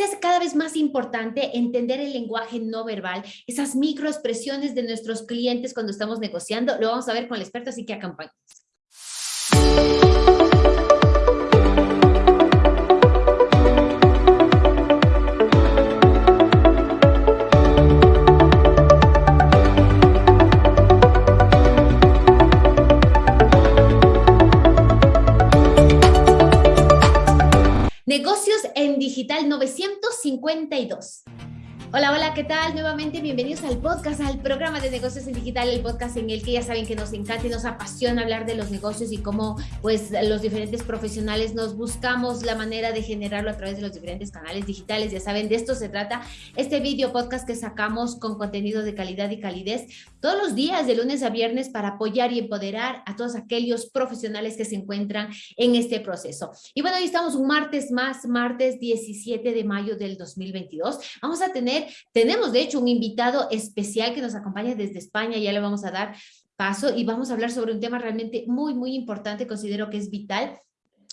hace cada vez más importante entender el lenguaje no verbal, esas microexpresiones de nuestros clientes cuando estamos negociando. Lo vamos a ver con el experto, así que acompáñenos. En Digital 952. Hola, hola, ¿qué tal? Nuevamente bienvenidos al podcast, al programa de negocios en digital, el podcast en el que ya saben que nos encanta y nos apasiona hablar de los negocios y cómo pues los diferentes profesionales nos buscamos la manera de generarlo a través de los diferentes canales digitales. Ya saben, de esto se trata este video podcast que sacamos con contenido de calidad y calidez todos los días de lunes a viernes para apoyar y empoderar a todos aquellos profesionales que se encuentran en este proceso. Y bueno, hoy estamos un martes más, martes 17 de mayo del 2022. Vamos a tener tenemos de hecho un invitado especial que nos acompaña desde España, ya le vamos a dar paso y vamos a hablar sobre un tema realmente muy, muy importante, considero que es vital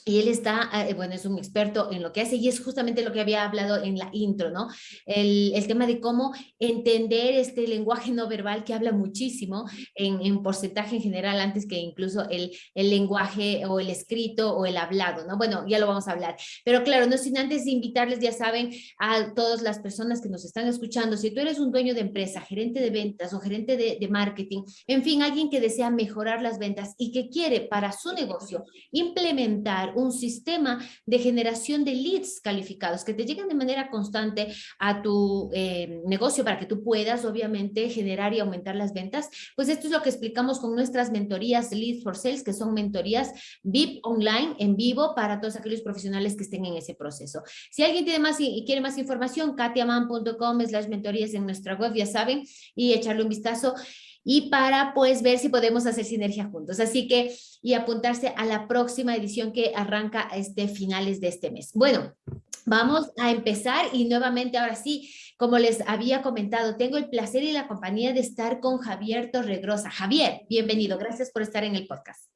y él está, eh, bueno, es un experto en lo que hace y es justamente lo que había hablado en la intro, ¿no? El, el tema de cómo entender este lenguaje no verbal que habla muchísimo en, en, porcentaje en general antes que incluso el, el lenguaje o el escrito o el hablado, ¿no? Bueno, ya lo vamos a hablar. Pero claro, no sin antes invitarles, ya saben, a todas las personas que nos están escuchando, si tú eres un dueño de empresa, gerente de ventas o gerente de, de marketing, en fin, alguien que desea mejorar las ventas y que quiere para su negocio implementar un sistema de generación de leads calificados que te lleguen de manera constante a tu eh, negocio para que tú puedas obviamente generar y aumentar las ventas, pues esto es lo que explicamos con nuestras mentorías Leads for Sales, que son mentorías VIP online en vivo para todos aquellos profesionales que estén en ese proceso. Si alguien tiene más y quiere más información, katiaman.com slash mentorías en nuestra web, ya saben, y echarle un vistazo y para pues ver si podemos hacer sinergia juntos. Así que y apuntarse a la próxima edición que arranca este finales de este mes. Bueno, vamos a empezar y nuevamente ahora sí, como les había comentado, tengo el placer y la compañía de estar con Javier Torregrosa. Javier, bienvenido. Gracias por estar en el podcast.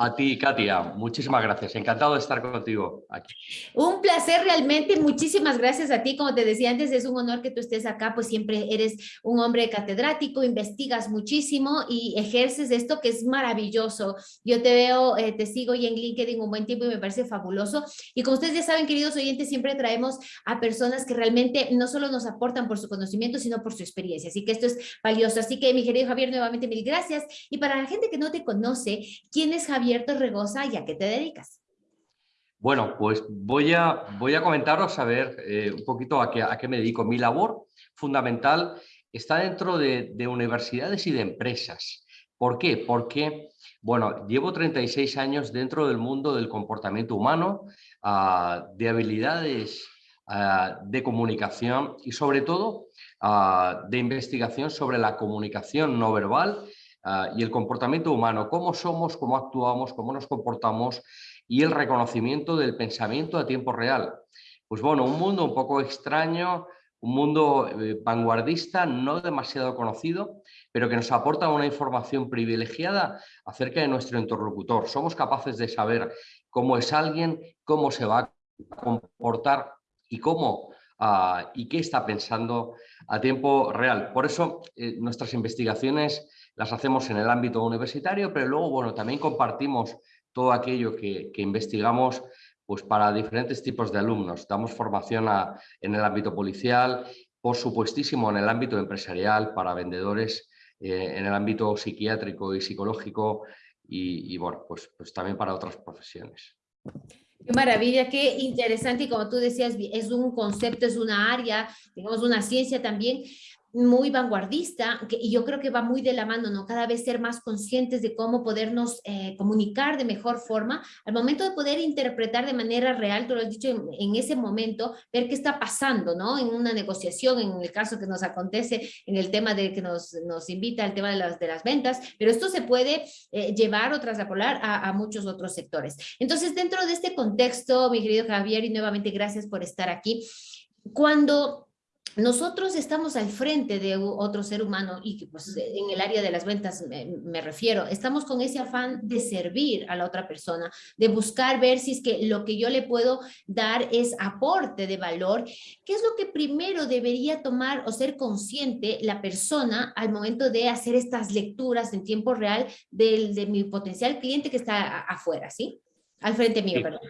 A ti, Katia, muchísimas gracias. Encantado de estar contigo aquí. Un placer realmente. Muchísimas gracias a ti. Como te decía antes, es un honor que tú estés acá, pues siempre eres un hombre catedrático, investigas muchísimo y ejerces esto que es maravilloso. Yo te veo, eh, te sigo y en LinkedIn un buen tiempo y me parece fabuloso. Y como ustedes ya saben, queridos oyentes, siempre traemos a personas que realmente no solo nos aportan por su conocimiento, sino por su experiencia. Así que esto es valioso. Así que, mi querido Javier, nuevamente mil gracias. Y para la gente que no te conoce, ¿quién es Javier? A qué te dedicas. Bueno, pues voy a, voy a comentaros a ver eh, un poquito a qué, a qué me dedico. Mi labor fundamental está dentro de, universidades y de empresas. ¿Por qué? Porque, bueno, llevo 36 años dentro del mundo del comportamiento humano, ah, de habilidades ah, de comunicación y sobre todo ah, de investigación sobre la comunicación no verbal Ah, y el comportamiento humano, cómo somos, cómo actuamos, cómo nos comportamos y el reconocimiento del pensamiento a tiempo real. Pues bueno, un mundo un poco extraño, un mundo eh, vanguardista, no demasiado conocido, pero que nos aporta una información privilegiada acerca de nuestro interlocutor. Somos capaces de saber cómo es alguien, cómo se va a comportar y cómo ah, y qué está pensando a tiempo real. Por eso eh, nuestras investigaciones las hacemos en el ámbito universitario, pero luego, bueno, también compartimos todo aquello que, investigamos pues, para diferentes tipos de alumnos. Damos formación en el ámbito policial, por supuestísimo en el ámbito empresarial, para vendedores, eh, en el ámbito psiquiátrico y psicológico y, bueno, pues, pues también para otras profesiones. Qué maravilla, qué interesante y como tú decías, es un concepto, es una área, digamos una ciencia también muy vanguardista que, y yo creo que va muy de la mano, ¿no? Cada vez ser más conscientes de cómo podernos eh, comunicar de mejor forma al momento de poder interpretar de manera real, tú lo has dicho en, ese momento, ver qué está pasando, ¿no? En una negociación, en el caso que nos acontece, en el tema de que nos, nos invita al tema de las, de las ventas, pero esto se puede eh, llevar o traslapolar a, a muchos otros sectores. Entonces, dentro de este contexto, mi querido Javier, y nuevamente gracias por estar aquí, cuando nosotros estamos al frente de otro ser humano y pues en el área de las ventas me, refiero, estamos con ese afán de servir a la otra persona, de buscar ver si es que lo que yo le puedo dar es aporte de valor, ¿qué es lo que primero debería tomar o ser consciente la persona al momento de hacer estas lecturas en tiempo real de, de mi potencial cliente que está afuera, ¿sí? Al frente mío, perdón.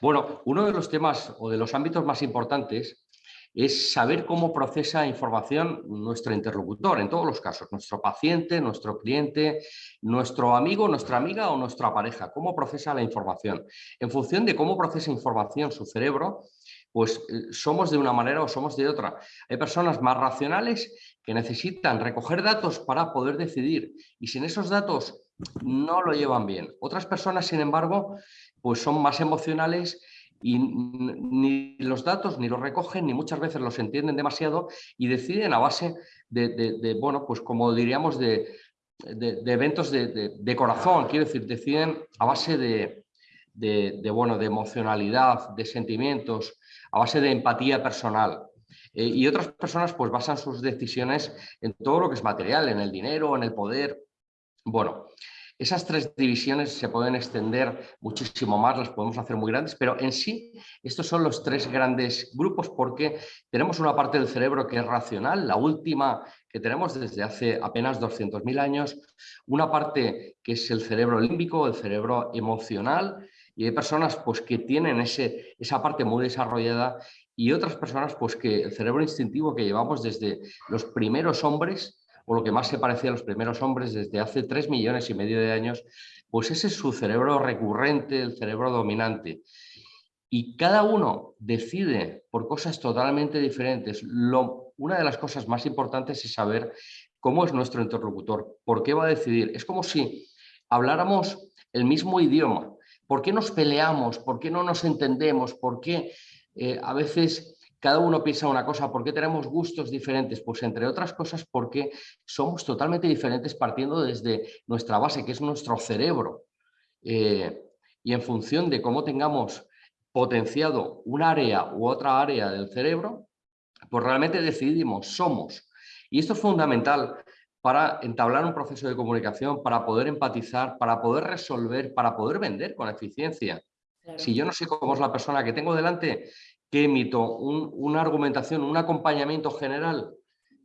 Bueno, uno de los temas o de los ámbitos más importantes es saber cómo procesa información nuestro interlocutor, en todos los casos, nuestro paciente, nuestro cliente, nuestro amigo, nuestra amiga o nuestra pareja, cómo procesa la información. En función de cómo procesa información su cerebro, pues eh, somos de una manera o somos de otra. Hay personas más racionales que necesitan recoger datos para poder decidir y sin esos datos no lo llevan bien. Otras personas, sin embargo, pues son más emocionales y ni los datos ni los recogen ni muchas veces los entienden demasiado y deciden a base de, bueno, pues como diríamos, de, eventos de, corazón, quiero decir, deciden a base de, bueno, de emocionalidad, de sentimientos, a base de empatía personal. Eh, y otras personas pues basan sus decisiones en todo lo que es material, en el dinero, en el poder. Bueno, esas tres divisiones se pueden extender muchísimo más, las podemos hacer muy grandes, pero en sí estos son los tres grandes grupos porque tenemos una parte del cerebro que es racional, la última que tenemos desde hace apenas 200.000 años, una parte que es el cerebro límbico, el cerebro emocional, y hay personas pues, que tienen ese, esa parte muy desarrollada y otras personas pues, que el cerebro instintivo que llevamos desde los primeros hombres o lo que más se parecía a los primeros hombres desde hace tres millones y medio de años, pues ese es su cerebro recurrente, el cerebro dominante. Y cada uno decide por cosas totalmente diferentes. Lo, una de las cosas más importantes es saber cómo es nuestro interlocutor, por qué va a decidir. Es como si habláramos el mismo idioma. ¿Por qué nos peleamos? ¿Por qué no nos entendemos? ¿Por qué eh, a veces cada uno piensa una cosa, ¿por qué tenemos gustos diferentes? Pues entre otras cosas porque somos totalmente diferentes partiendo desde nuestra base, que es nuestro cerebro. Eh, y en función de cómo tengamos potenciado un área u otra área del cerebro, pues realmente decidimos, somos. Y esto es fundamental para entablar un proceso de comunicación, para poder empatizar, para poder resolver, para poder vender con eficiencia. Si yo no sé cómo es la persona que tengo delante ¿Qué emito? una argumentación, un acompañamiento general,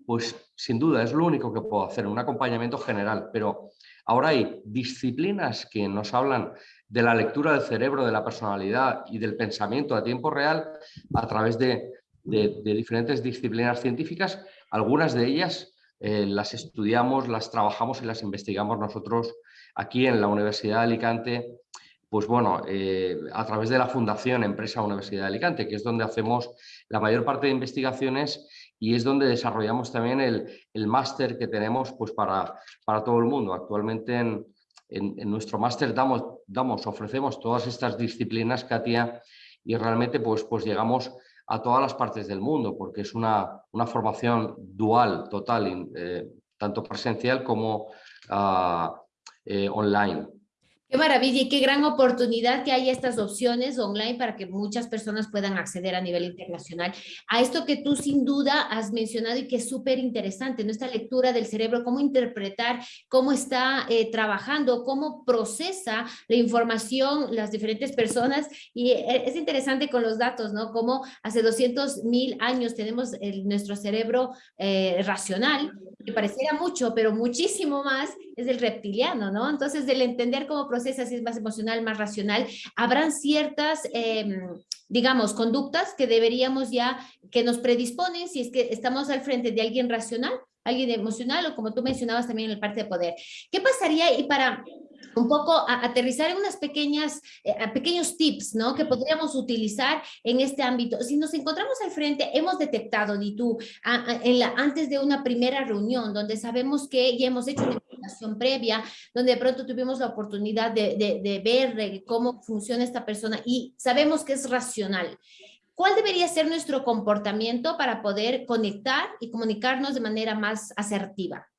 pues sin duda es lo único que puedo hacer, un acompañamiento general, pero ahora hay disciplinas que nos hablan de la lectura del cerebro, de la personalidad y del pensamiento a tiempo real a través de, diferentes disciplinas científicas, algunas de ellas eh, las estudiamos, las trabajamos y las investigamos nosotros aquí en la Universidad de Alicante pues bueno, eh, a través de la Fundación Empresa Universidad de Alicante, que es donde hacemos la mayor parte de investigaciones y es donde desarrollamos también el, máster que tenemos pues para, para, todo el mundo. Actualmente en, nuestro máster damos, damos, ofrecemos todas estas disciplinas, Katia, y realmente pues, pues llegamos a todas las partes del mundo, porque es una, formación dual, total, eh, tanto presencial como ah, eh, online. Qué maravilla y qué gran oportunidad que hay estas opciones online para que muchas personas puedan acceder a nivel internacional a esto que tú sin duda has mencionado y que es súper interesante, ¿no? Lectura del cerebro, cómo interpretar, cómo está eh, trabajando, cómo procesa la información las diferentes personas y eh, es interesante con los datos, ¿no? Cómo hace 200 mil años tenemos nuestro cerebro eh, racional, que pareciera mucho, pero muchísimo más es el reptiliano, ¿no? Entonces, del entender cómo procesa, si es más emocional, más racional, habrán ciertas, em, digamos, conductas que deberíamos ya, que nos predisponen si es que estamos al frente de alguien racional, alguien emocional o como tú mencionabas también en el parte de poder. ¿Qué pasaría y para un poco a aterrizar en unas pequeñas, eh, pequeños tips, ¿no? Que podríamos utilizar en este ámbito. Si nos encontramos al frente, hemos detectado, ni tú, en la, antes de una primera reunión, donde sabemos que ya hemos hecho una investigación previa, donde de pronto tuvimos la oportunidad de, de ver cómo funciona esta persona y sabemos que es racional. ¿Cuál debería ser nuestro comportamiento para poder conectar y comunicarnos de manera más asertiva?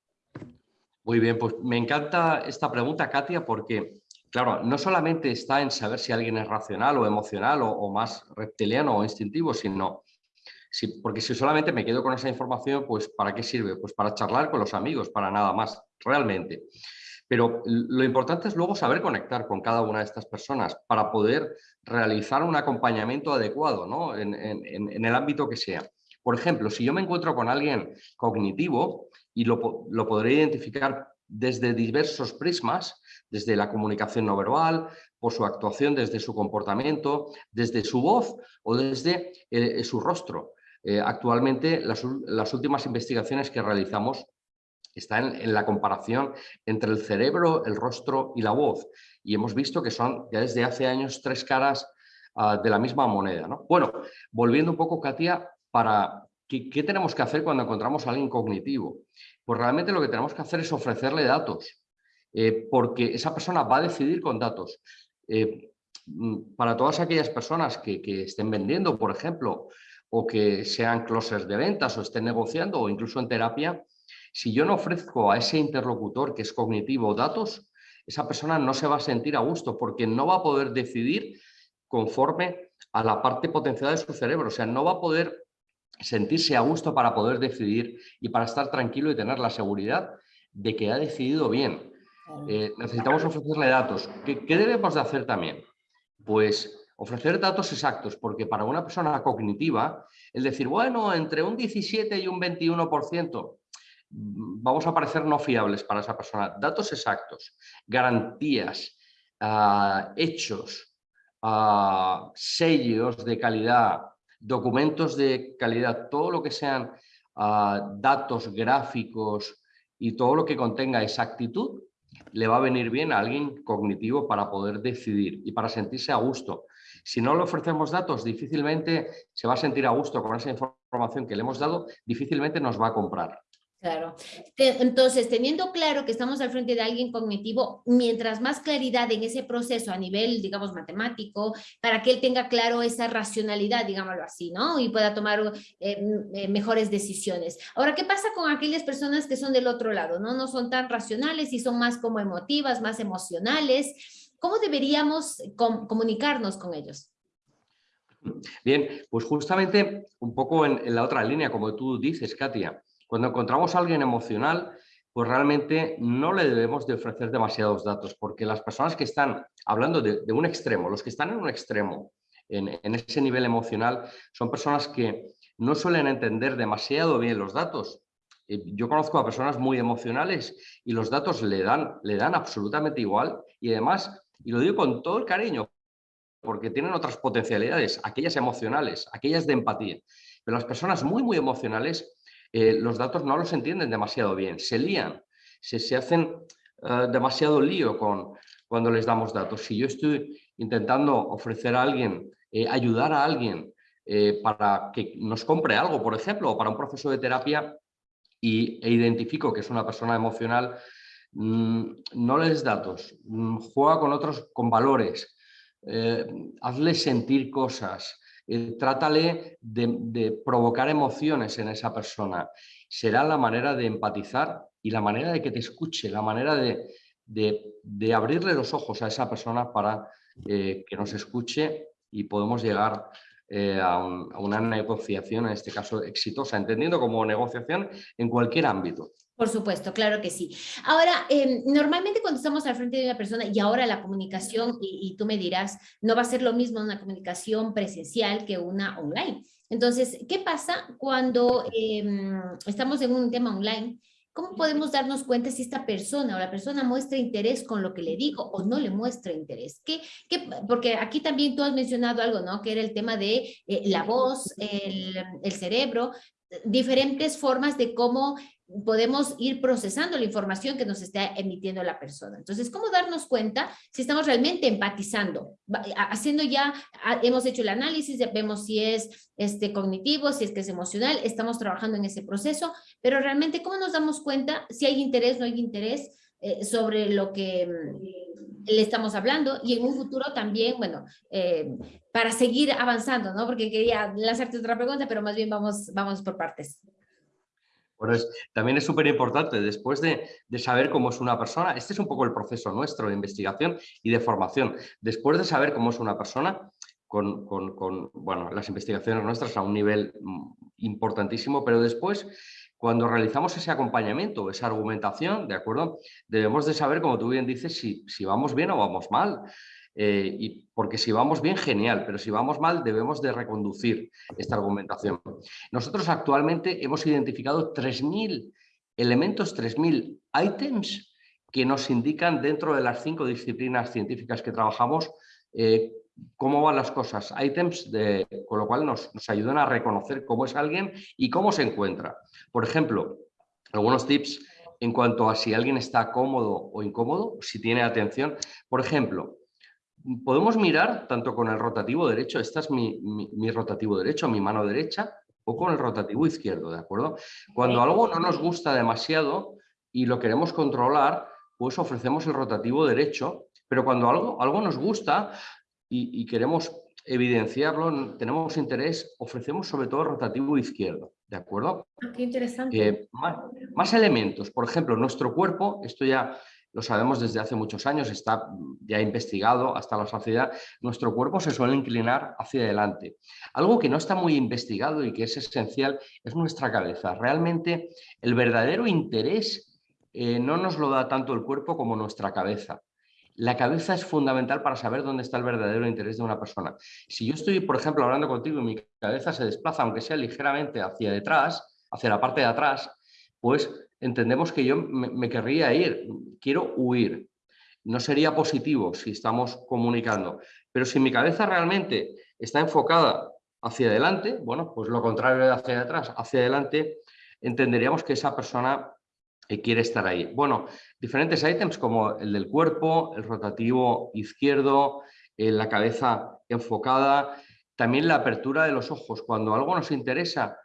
Muy bien, pues me encanta esta pregunta, Katia, porque, claro, no solamente está en saber si alguien es racional o emocional o, más reptiliano o instintivo, sino porque si solamente me quedo con esa información, pues ¿para qué sirve? Pues para charlar con los amigos, para nada más, realmente. Pero lo importante es luego saber conectar con cada una de estas personas para poder realizar un acompañamiento adecuado ¿no? en, el ámbito que sea. Por ejemplo, si yo me encuentro con alguien cognitivo y lo, lo podré identificar desde diversos prismas, desde la comunicación no verbal, por su actuación, desde su comportamiento, desde su voz o desde eh, su rostro. Eh, actualmente, las, últimas investigaciones que realizamos están en, la comparación entre el cerebro, el rostro y la voz. Y hemos visto que son ya desde hace años tres caras ah, de la misma moneda. Bueno, volviendo un poco, Katia, para ¿qué, tenemos que hacer cuando encontramos a alguien cognitivo? Pues realmente lo que tenemos que hacer es ofrecerle datos, eh, porque esa persona va a decidir con datos. Eh, mm, para todas aquellas personas que, estén vendiendo, por ejemplo, o que sean closers de ventas o estén negociando o incluso en terapia, si yo no ofrezco a ese interlocutor que es cognitivo datos, esa persona no se va a sentir a gusto porque no va a poder decidir conforme a la parte potencial de su cerebro. O sea, no va a poder sentirse a gusto para poder decidir y para estar tranquilo y tener la seguridad de que ha decidido bien. Eh, necesitamos ofrecerle datos. ¿Qué, debemos de hacer también? Pues ofrecer datos exactos, porque para una persona cognitiva, el decir, bueno, entre un 17 y un 21%, mm, vamos a parecer no fiables para esa persona. Datos exactos, garantías, ah, hechos, ah, sellos de calidad, documentos de calidad, todo lo que sean ah, datos gráficos y todo lo que contenga exactitud, le va a venir bien a alguien cognitivo para poder decidir y para sentirse a gusto. Si no le ofrecemos datos, difícilmente se va a sentir a gusto con esa información que le hemos dado, difícilmente nos va a comprar. Claro. Entonces, teniendo claro que estamos al frente de alguien cognitivo, mientras más claridad en ese proceso a nivel, digamos, matemático, para que él tenga claro esa racionalidad, digámoslo así, ¿no? Y pueda tomar eh, eh, mejores decisiones. Ahora, ¿qué pasa con aquellas personas que son del otro lado, ¿no? No son tan racionales y son más como emotivas, más emocionales. ¿Cómo deberíamos comunicarnos con ellos? Bien, pues justamente un poco en, en la otra línea, como tú dices, Katia, cuando encontramos a alguien emocional, pues realmente no le debemos de ofrecer demasiados datos, porque las personas que están hablando de, un extremo, los que están en un extremo, en, ese nivel emocional, son personas que no suelen entender demasiado bien los datos. Yo conozco a personas muy emocionales y los datos le dan, le dan absolutamente igual y además, y lo digo con todo el cariño, porque tienen otras potencialidades, aquellas emocionales, aquellas de empatía. Pero las personas muy, muy emocionales eh, los datos no los entienden demasiado bien, se lían, se, hacen eh, demasiado lío con, cuando les damos datos. Si yo estoy intentando ofrecer a alguien, eh, ayudar a alguien para que nos compre algo, por ejemplo, o para un proceso de terapia y, e identifico que es una persona emocional, mm, no le des datos, mm, juega con otros, con valores, hazle sentir cosas, eh, trátale de, provocar emociones en esa persona. Será la manera de empatizar y la manera de que te escuche, la manera de, abrirle los ojos a esa persona para eh, que nos escuche y podemos llegar eh, a, una negociación, en este caso exitosa, entendiendo como negociación en cualquier ámbito. Por supuesto, claro que sí. Ahora, em, normalmente cuando estamos al frente de una persona y ahora la comunicación, y, tú me dirás, no va a ser lo mismo una comunicación presencial que una online. Entonces, ¿qué pasa cuando em, estamos en un tema online? ¿Cómo podemos darnos cuenta si esta persona o la persona muestra interés con lo que le digo o no le muestra interés? ¿Qué, qué, porque aquí también tú has mencionado algo, ¿no? Que era el tema de eh, la voz, el, el cerebro, diferentes formas de cómo podemos ir procesando la información que nos está emitiendo la persona. Entonces, ¿cómo darnos cuenta si estamos realmente empatizando? Haciendo ya, hemos hecho el análisis, vemos si es este, cognitivo, si es que es emocional, estamos trabajando en ese proceso, pero realmente, ¿cómo nos damos cuenta si hay interés, no hay interés eh, sobre lo que mm, le estamos hablando? Y en un futuro también, bueno, eh, para seguir avanzando, ¿no? Porque quería lanzarte otra pregunta, pero más bien vamos, vamos por partes también es súper importante, después de, saber cómo es una persona, este es un poco el proceso nuestro de investigación y de formación. Después de saber cómo es una persona, con, bueno, las investigaciones nuestras a un nivel mm, importantísimo, pero después cuando realizamos ese acompañamiento, esa argumentación, ¿de acuerdo? Debemos de saber, como tú bien dices, si, si vamos bien o vamos mal. Eh, y porque si vamos bien, genial, pero si vamos mal, debemos de reconducir esta argumentación. Nosotros actualmente hemos identificado 3.000 elementos, 3.000 items que nos indican dentro de las cinco disciplinas científicas que trabajamos eh, cómo van las cosas, items, de, con lo cual nos, ayudan a reconocer cómo es alguien y cómo se encuentra. Por ejemplo, algunos tips en cuanto a si alguien está cómodo o incómodo, si tiene atención. Por ejemplo, podemos mirar tanto con el rotativo derecho, este es mi, mi, rotativo derecho, mi mano derecha, o con el rotativo izquierdo, ¿de acuerdo? Cuando algo no nos gusta demasiado y lo queremos controlar, pues ofrecemos el rotativo derecho, pero cuando algo, algo nos gusta, y, queremos evidenciarlo, tenemos interés, ofrecemos sobre todo rotativo izquierdo, ¿de acuerdo? Ah, qué interesante. Eh, más, elementos, por ejemplo, nuestro cuerpo, esto ya lo sabemos desde hace muchos años, está ya investigado hasta la saciedad, nuestro cuerpo se suele inclinar hacia adelante. Algo que no está muy investigado y que es esencial es nuestra cabeza. Realmente el verdadero interés eh, no nos lo da tanto el cuerpo como nuestra cabeza. La cabeza es fundamental para saber dónde está el verdadero interés de una persona. Si yo estoy, por ejemplo, hablando contigo y mi cabeza se desplaza, aunque sea ligeramente hacia detrás, hacia la parte de atrás, pues entendemos que yo me, querría ir, quiero huir. No sería positivo si estamos comunicando. Pero si mi cabeza realmente está enfocada hacia adelante, bueno, pues lo contrario de hacia atrás, hacia adelante, entenderíamos que esa persona quiere estar ahí. Bueno, diferentes ítems como el del cuerpo, el rotativo izquierdo, eh, la cabeza enfocada, también la apertura de los ojos. Cuando algo nos interesa,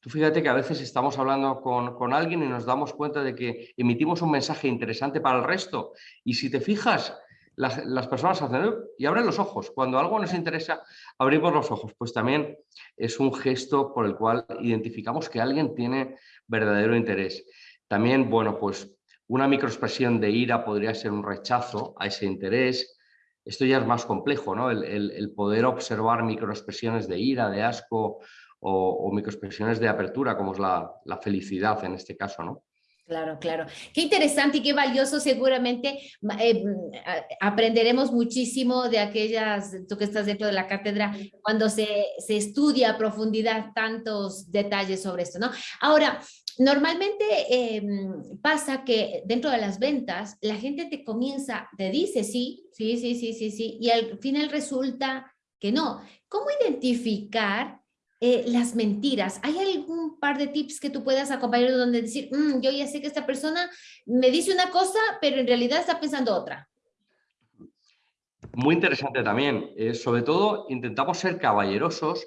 tú fíjate que a veces estamos hablando con, alguien y nos damos cuenta de que emitimos un mensaje interesante para el resto y si te fijas, las, las, personas hacen y abren los ojos. Cuando algo nos interesa, abrimos los ojos. Pues también es un gesto por el cual identificamos que alguien tiene verdadero interés. También, bueno, pues una microexpresión de ira podría ser un rechazo a ese interés. Esto ya es más complejo, ¿no? El, poder observar microexpresiones de ira, de asco o, microexpresiones de apertura, como es la, la felicidad en este caso, ¿no? Claro, claro. Qué interesante y qué valioso. Seguramente eh, aprenderemos muchísimo de aquellas, tú que estás dentro de la cátedra, cuando se, se, estudia a profundidad tantos detalles sobre esto, ¿no? Ahora, normalmente em, pasa que dentro de las ventas, la gente te comienza, te dice sí, sí, sí, sí, sí, sí, y al final resulta que no. ¿Cómo identificar eh, las mentiras. ¿Hay algún par de tips que tú puedas acompañar donde decir, mm, yo ya sé que esta persona me dice una cosa, pero en realidad está pensando otra? Muy interesante también. Eh, sobre todo, intentamos ser caballerosos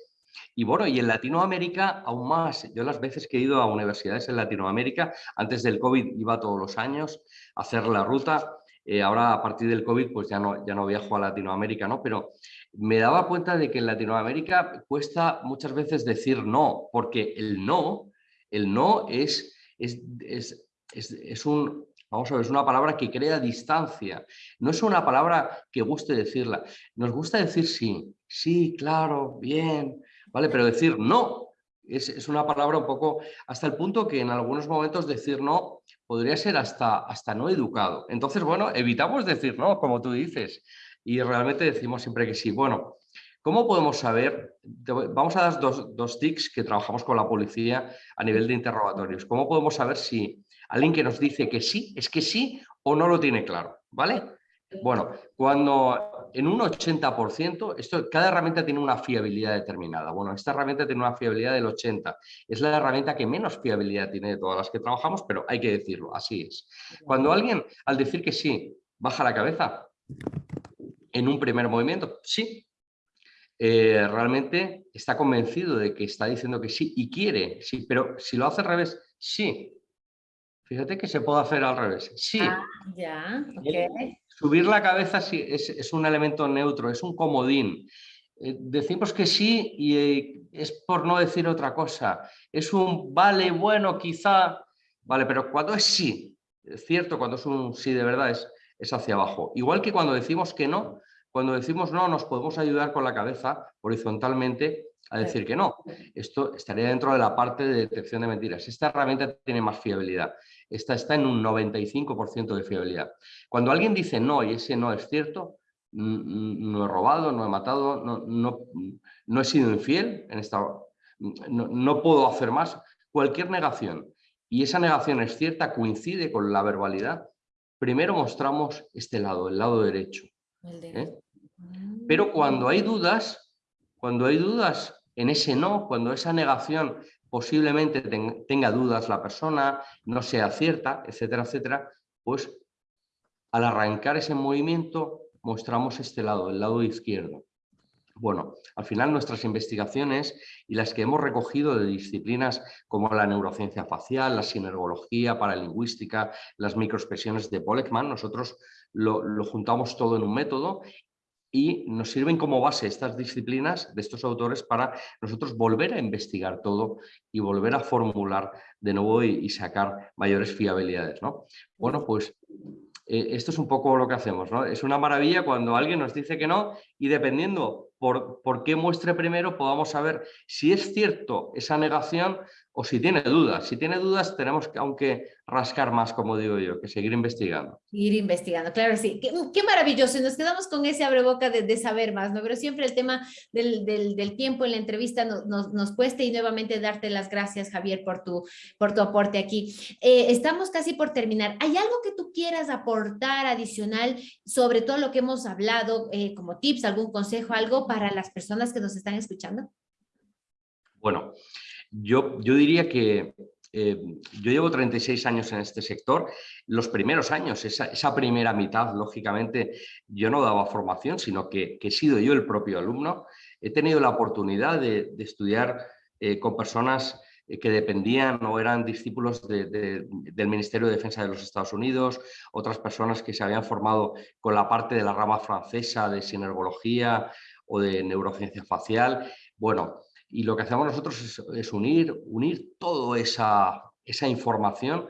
y bueno, y en Latinoamérica aún más. Yo las veces que he ido a universidades en Latinoamérica, antes del COVID iba todos los años a hacer la ruta. Eh, ahora a partir del COVID pues ya no, ya no viajo a Latinoamérica, ¿no? Pero me daba cuenta de que en Latinoamérica cuesta muchas veces decir no, porque el no, el no es, es, es, un, vamos a ver, es una palabra que crea distancia, no es una palabra que guste decirla. Nos gusta decir sí, sí, claro, bien, ¿vale? Pero decir no es, es, una palabra un poco, hasta el punto que en algunos momentos decir no podría ser hasta, hasta no educado. Entonces, bueno, evitamos decir no, como tú dices y realmente decimos siempre que sí. Bueno, ¿cómo podemos saber? Vamos a dar dos, dos tics que trabajamos con la policía a nivel de interrogatorios. ¿Cómo podemos saber si alguien que nos dice que sí, es que sí o no lo tiene claro? ¿Vale? Bueno, cuando en un 80%, esto, cada herramienta tiene una fiabilidad determinada. Bueno, esta herramienta tiene una fiabilidad del 80%. Es la herramienta que menos fiabilidad tiene de todas las que trabajamos, pero hay que decirlo, así es. Cuando alguien, al decir que sí, baja la cabeza, en un primer movimiento, sí. Eh, realmente está convencido de que está diciendo que sí y quiere, sí, pero si lo hace al revés, sí. Fíjate que se puede hacer al revés, sí. Ah, ya, Subir la cabeza sí, es, un elemento neutro, es un comodín. Eh, decimos que sí y eh, es por no decir otra cosa. Es un vale, bueno, quizá, vale, pero cuando es sí, es cierto, cuando es un sí de verdad es, es hacia abajo. Igual que cuando decimos que no, cuando decimos no, nos podemos ayudar con la cabeza horizontalmente a decir que no. Esto estaría dentro de la parte de detección de mentiras. Esta herramienta tiene más fiabilidad. Esta está en un 95% de fiabilidad. Cuando alguien dice no y ese no es cierto, no he robado, no he matado, no, no, he sido infiel, en esta, no, no puedo hacer más, cualquier negación y esa negación es cierta, coincide con la verbalidad, primero mostramos este lado, el lado derecho. ¿eh? Pero cuando hay dudas, cuando hay dudas en ese no, cuando esa negación posiblemente tenga dudas la persona, no sea cierta, etcétera, etcétera, pues al arrancar ese movimiento mostramos este lado, el lado izquierdo. Bueno, al final nuestras investigaciones y las que hemos recogido de disciplinas como la neurociencia facial, la sinergología, paralingüística, las microexpresiones de Polekman, nosotros lo, lo, juntamos todo en un método y nos sirven como base estas disciplinas de estos autores para nosotros volver a investigar todo y volver a formular de nuevo y, sacar mayores fiabilidades. ¿no? Bueno, pues eh, esto es un poco lo que hacemos. ¿no? Es una maravilla cuando alguien nos dice que no y dependiendo por, por qué muestre primero podamos saber si es cierto esa negación o si tiene dudas. Si tiene dudas tenemos que, aunque rascar más, como digo yo, que seguir investigando. Ir investigando, claro sí. Qué, maravilloso. Nos quedamos con ese abreboca de, de saber más, ¿no? Pero siempre el tema del, del, tiempo en la entrevista nos, nos, nos, cuesta y nuevamente darte las gracias, Javier, por tu, por tu aporte aquí. Eh, estamos casi por terminar. ¿Hay algo que tú quieras aportar adicional sobre todo lo que hemos hablado, eh, como tips, algún consejo, algo para las personas que nos están escuchando? Bueno, yo, yo diría que eh, yo llevo 36 años en este sector. Los primeros años, esa, primera mitad, lógicamente, yo no daba formación, sino que, he sido yo el propio alumno. He tenido la oportunidad de, estudiar eh, con personas eh, que dependían o eran discípulos del Ministerio de Defensa de los Estados Unidos, otras personas que se habían formado con la parte de la rama francesa de sinergología o de neurociencia facial. Bueno, y lo que hacemos nosotros es, unir, unir toda esa, esa información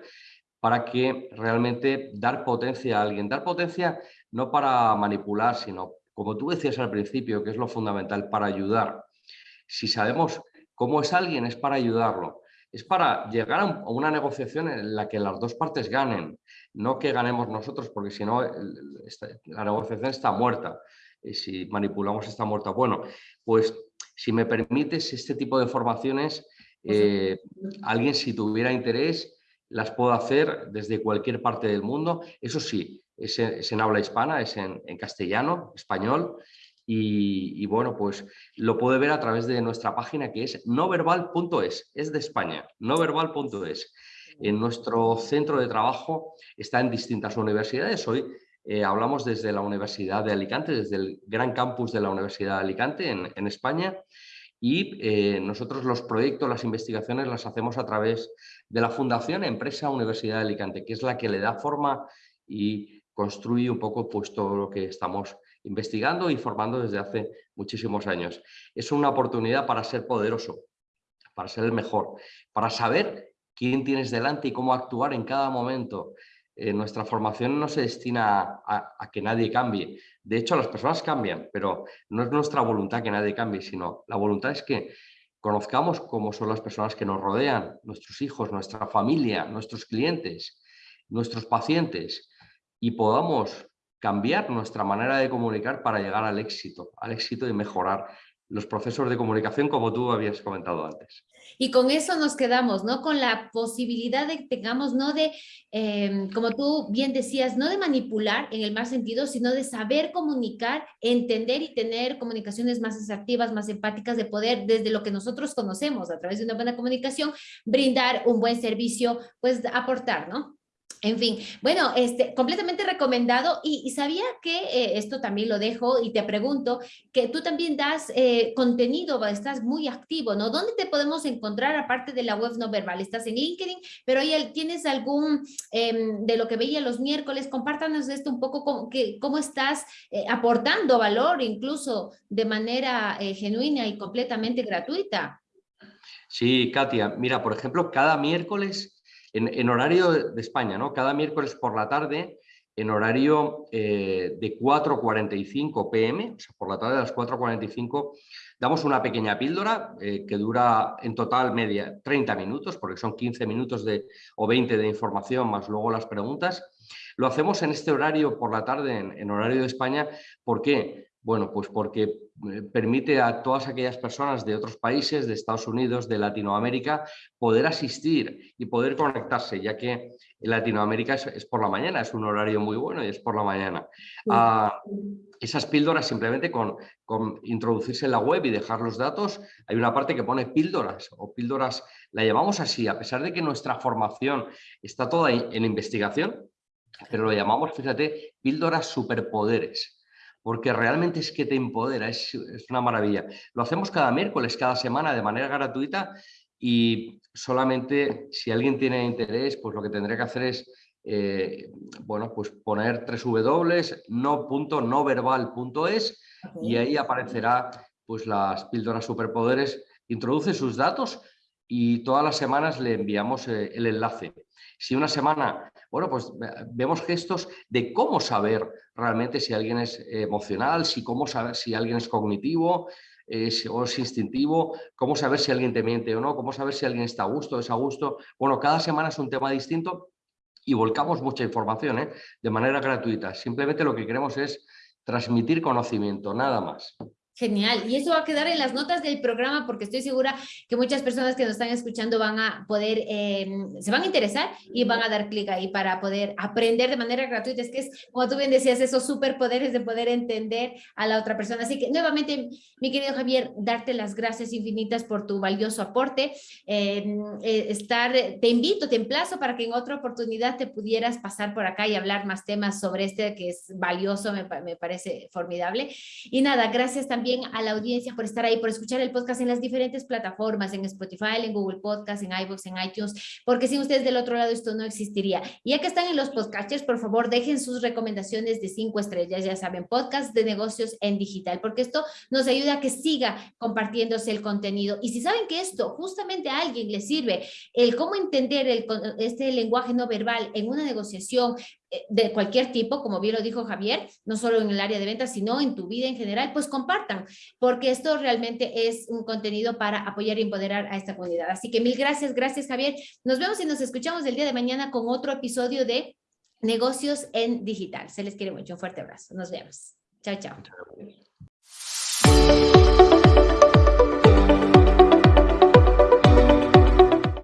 para que realmente dar potencia a alguien. Dar potencia no para manipular, sino, como tú decías al principio, que es lo fundamental, para ayudar. Si sabemos cómo es alguien, es para ayudarlo. Es para llegar a una negociación en la que las dos partes ganen, no que ganemos nosotros, porque si no, la negociación está muerta. Y si manipulamos está muerta. Bueno, pues si me permites, este tipo de formaciones, eh, alguien si tuviera interés, las puedo hacer desde cualquier parte del mundo. Eso sí, es en, habla hispana, es en, castellano, español, y, bueno, pues lo puede ver a través de nuestra página que es noverbal.es, es de España, noverbal.es. En nuestro centro de trabajo está en distintas universidades. Hoy eh, hablamos desde la Universidad de Alicante, desde el gran campus de la Universidad de Alicante en, España y eh, nosotros los proyectos, las investigaciones las hacemos a través de la Fundación Empresa Universidad de Alicante, que es la que le da forma y construye un poco pues, todo lo que estamos investigando y formando desde hace muchísimos años. Es una oportunidad para ser poderoso, para ser el mejor, para saber quién tienes delante y cómo actuar en cada momento, eh, nuestra formación no se destina a, que nadie cambie. De hecho, las personas cambian, pero no es nuestra voluntad que nadie cambie, sino la voluntad es que conozcamos cómo son las personas que nos rodean, nuestros hijos, nuestra familia, nuestros clientes, nuestros pacientes, y podamos cambiar nuestra manera de comunicar para llegar al éxito, al éxito y mejorar los procesos de comunicación como tú habías comentado antes. Y con eso nos quedamos, ¿no? Con la posibilidad de que tengamos, no de, em, como tú bien decías, no de manipular en el más sentido, sino de saber comunicar, entender y tener comunicaciones más asertivas, más empáticas, de poder, desde lo que nosotros conocemos, a través de una buena comunicación, brindar un buen servicio, pues aportar, ¿no? En fin, bueno, este, completamente recomendado y, sabía que eh, esto también lo dejo y te pregunto que tú también das eh, contenido, estás muy activo, ¿no? ¿Dónde te podemos encontrar aparte de la web no verbal? Estás en LinkedIn, pero ¿tienes algún em, de lo que veía los miércoles? Compártanos esto un poco, cómo, cómo estás eh, aportando valor incluso de manera genuina y completamente gratuita. Sí, Katia, mira, por ejemplo, cada miércoles en, horario de España, ¿no? Cada miércoles por la tarde en horario eh, de 4.45 pm, o sea, por la tarde a las 4.45, damos una pequeña píldora eh, que dura en total media 30 minutos, porque son 15 minutos de, o 20 de información, más luego las preguntas. Lo hacemos en este horario por la tarde, en, en horario de España, ¿por qué? Bueno, pues porque eh, permite a todas aquellas personas de otros países, de Estados Unidos, de Latinoamérica, poder asistir y poder conectarse, ya que en Latinoamérica es, por la mañana, es un horario muy bueno y es por la mañana. Ah, esas píldoras simplemente con, con, introducirse en la web y dejar los datos, hay una parte que pone píldoras o píldoras, la llamamos así, a pesar de que nuestra formación está toda en investigación, pero lo llamamos, fíjate, píldoras superpoderes porque realmente es que te empodera, es, una maravilla. Lo hacemos cada miércoles, cada semana, de manera gratuita y solamente si alguien tiene interés, pues lo que tendré que hacer es eh, bueno, pues poner www.no.noverbal.es y ahí aparecerá pues las píldoras superpoderes. Introduce sus datos y todas las semanas le enviamos eh, el enlace. Si una semana, bueno, pues vemos gestos de cómo saber realmente si alguien es emocional, si cómo saber si alguien es cognitivo eh, o es instintivo, cómo saber si alguien te miente o no, cómo saber si alguien está a gusto o desagusto. Bueno, cada semana es un tema distinto y volcamos mucha información ¿eh? de manera gratuita. Simplemente lo que queremos es transmitir conocimiento, nada más. Genial, y eso va a quedar en las notas del programa porque estoy segura que muchas personas que nos están escuchando van a poder, em, se van a interesar y van a dar clic ahí para poder aprender de manera gratuita. Es que es, como tú bien decías, esos superpoderes de poder entender a la otra persona. Así que nuevamente, mi querido Javier, darte las gracias infinitas por tu valioso aporte. Em, eh, estar, te invito, te emplazo para que en otra oportunidad te pudieras pasar por acá y hablar más temas sobre este que es valioso, me, me parece formidable. Y nada, gracias también también a la audiencia por estar ahí, por escuchar el podcast en las diferentes plataformas, en Spotify, en Google Podcast, en iVoox, en iTunes, porque sin ustedes del otro lado esto no existiría. Y ya que están en los podcasters, por favor, dejen sus recomendaciones de cinco estrellas, ya saben, podcast de negocios en digital, porque esto nos ayuda a que siga compartiéndose el contenido. Y si saben que esto justamente a alguien le sirve, el cómo entender el, este lenguaje no verbal en una negociación, de cualquier tipo, como bien lo dijo Javier, no solo en el área de ventas, sino en tu vida en general, pues compartan, porque esto realmente es un contenido para apoyar y empoderar a esta comunidad. Así que mil gracias, gracias Javier. Nos vemos y nos escuchamos el día de mañana con otro episodio de Negocios en Digital. Se les quiere mucho, un fuerte abrazo. Nos vemos. Chao, chao.